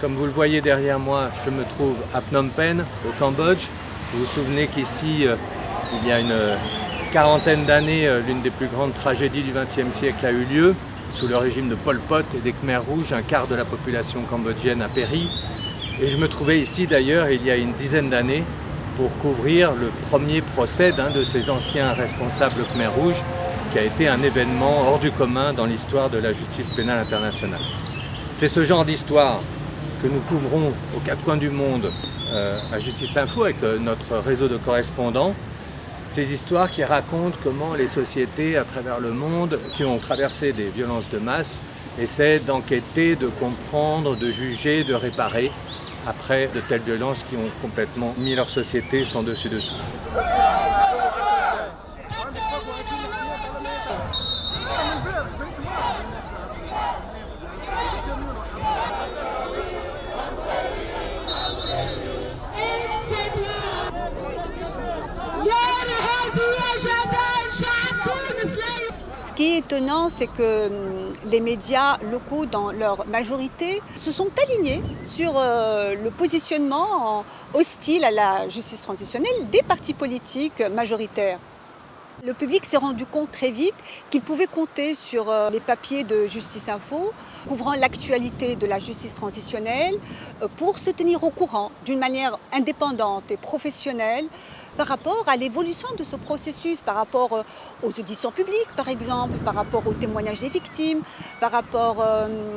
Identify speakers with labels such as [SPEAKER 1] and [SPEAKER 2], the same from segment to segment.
[SPEAKER 1] Comme vous le voyez derrière moi, je me trouve à Phnom Penh, au Cambodge. Vous vous souvenez qu'ici, euh, il y a une euh, quarantaine d'années, euh, l'une des plus grandes tragédies du XXe siècle a eu lieu. Sous le régime de Pol Pot et des Khmers rouges, un quart de la population cambodgienne a péri. Et je me trouvais ici d'ailleurs il y a une dizaine d'années pour couvrir le premier procès d'un de ces anciens responsables Khmer rouges qui a été un événement hors du commun dans l'histoire de la justice pénale internationale. C'est ce genre d'histoire que nous couvrons aux quatre coins du monde euh, à Justice Info avec euh, notre réseau de correspondants. Ces histoires qui racontent comment les sociétés à travers le monde qui ont traversé des violences de masse essaient d'enquêter, de comprendre, de juger, de réparer après de telles violences qui ont complètement mis leur société sans dessus-dessous.
[SPEAKER 2] Est étonnant, c'est que hum, les médias locaux, dans leur majorité, se sont alignés sur euh, le positionnement hostile à la justice transitionnelle des partis politiques majoritaires. Le public s'est rendu compte très vite qu'il pouvait compter sur euh, les papiers de Justice Info, couvrant l'actualité de la justice transitionnelle, euh, pour se tenir au courant d'une manière indépendante et professionnelle par rapport à l'évolution de ce processus, par rapport euh, aux auditions publiques par exemple, par rapport aux témoignages des victimes, par rapport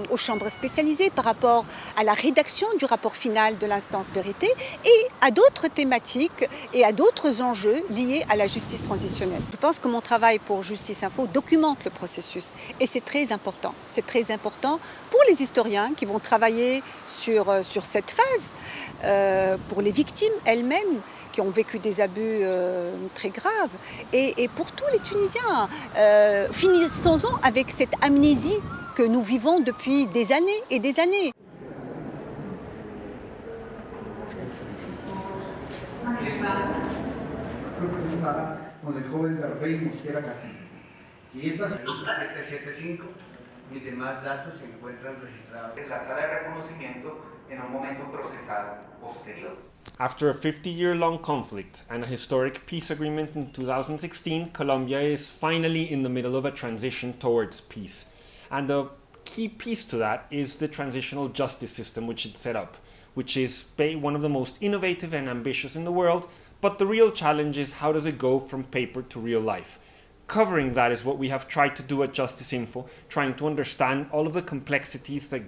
[SPEAKER 2] aux chambres spécialisées, par rapport à la rédaction du rapport final de l'instance vérité et à d'autres thématiques et à d'autres enjeux liés à la justice transitionnelle. Je pense que mon travail pour Justice Info documente le processus et c'est très important. C'est très important pour les historiens qui vont travailler sur, euh, sur cette phase, euh, pour les victimes elles-mêmes qui ont vécu des abus euh, très graves et, et, pour tous les Tunisiens. Euh, Finissons-en avec cette amnésie que nous vivons depuis des années et des années.
[SPEAKER 3] con el joven Garfey Mosquera Castillo. Y esta 775 y demás datos se encuentran registrados
[SPEAKER 4] la sala de reconocimiento en un momento procesal posterior.
[SPEAKER 5] After a 50-year-long conflict and a historic peace agreement in 2016, Colombia is finally in the middle of a transition towards peace. And the key piece to that is the transitional justice system which it set up, which is one of the most innovative and ambitious in the world, but the real challenge is how does it go from paper to real life? Covering that is what we have tried to do at Justice Info, trying to understand all of the complexities that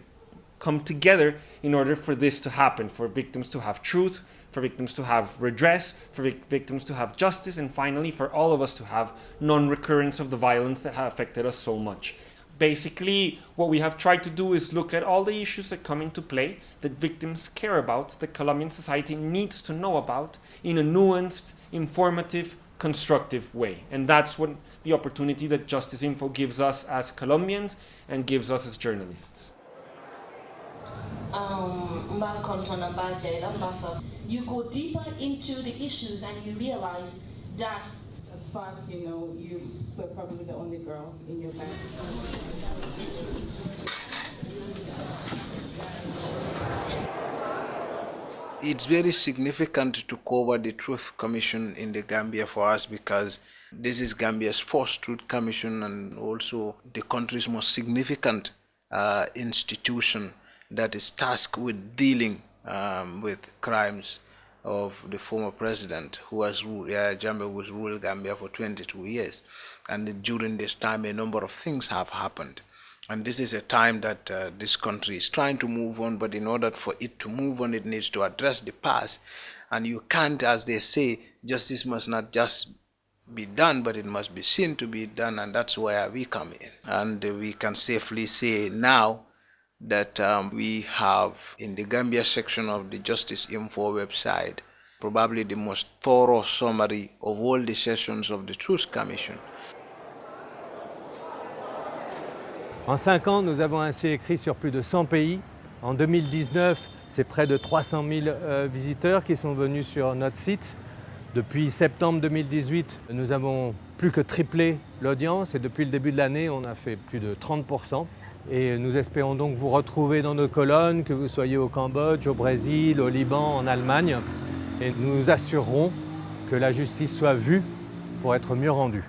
[SPEAKER 5] come together in order for this to happen, for victims to have truth, for victims to have redress, for vic victims to have justice, and finally for all of us to have non-recurrence of the violence that have affected us so much. Basically, what we have tried to do is look at all the issues that come into play that victims care about, that Colombian society needs to know about in a nuanced, informative, constructive way. And that's what the opportunity that Justice Info gives us as Colombians and gives us as journalists.
[SPEAKER 6] Um, you go deeper into the issues and you realize that
[SPEAKER 7] as far as you know, you were probably the only girl in your band.
[SPEAKER 8] It's very significant to cover the Truth Commission in the Gambia for us because this is Gambia's first Truth Commission and also the country's most significant uh, institution that is tasked with dealing um, with crimes of the former president who was ruled, uh, Jammeh was ruled Gambia for 22 years. And during this time, a number of things have happened. And this is a time that uh, this country is trying to move on, but in order for it to move on, it needs to address the past. And you can't, as they say, justice must not just be done, but it must be seen to be done, and that's where we come in. And we can safely say now that um, we have in the Gambia section of the Justice Info website probably the most thorough summary of all the sessions of the Truth Commission.
[SPEAKER 1] En cinq ans, nous avons ainsi écrit sur plus de 100 pays. En 2019, c'est près de 300 000 euh, visiteurs qui sont venus sur notre site. Depuis septembre 2018, nous avons plus que triplé l'audience et depuis le début de l'année, on a fait plus de 30 Et nous espérons donc vous retrouver dans nos colonnes, que vous soyez au Cambodge, au Brésil, au Liban, en Allemagne. Et nous assurerons que la justice soit vue pour être mieux rendue.